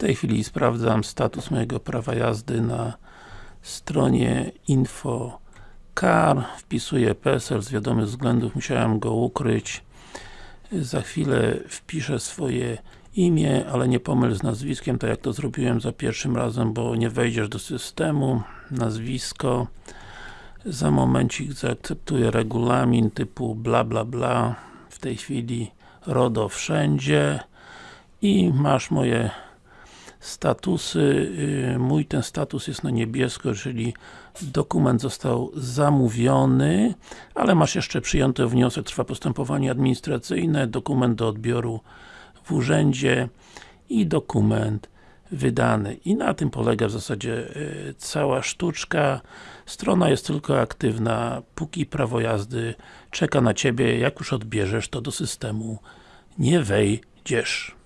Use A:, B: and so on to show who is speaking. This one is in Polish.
A: tej chwili sprawdzam status mojego prawa jazdy na stronie info.car wpisuję PESEL, z wiadomych względów. Musiałem go ukryć. Za chwilę wpiszę swoje imię, ale nie pomyl z nazwiskiem, tak jak to zrobiłem za pierwszym razem, bo nie wejdziesz do systemu. Nazwisko. Za momencik zaakceptuję regulamin typu bla bla bla. W tej chwili RODO wszędzie. I masz moje statusy, Yy, mój ten status jest na niebiesko, czyli dokument został zamówiony, ale masz jeszcze przyjęty wniosek, trwa postępowanie administracyjne, dokument do odbioru w urzędzie i dokument wydany. I na tym polega w zasadzie yy, cała sztuczka. Strona jest tylko aktywna, póki prawo jazdy czeka na Ciebie, jak już odbierzesz, to do systemu nie wejdziesz.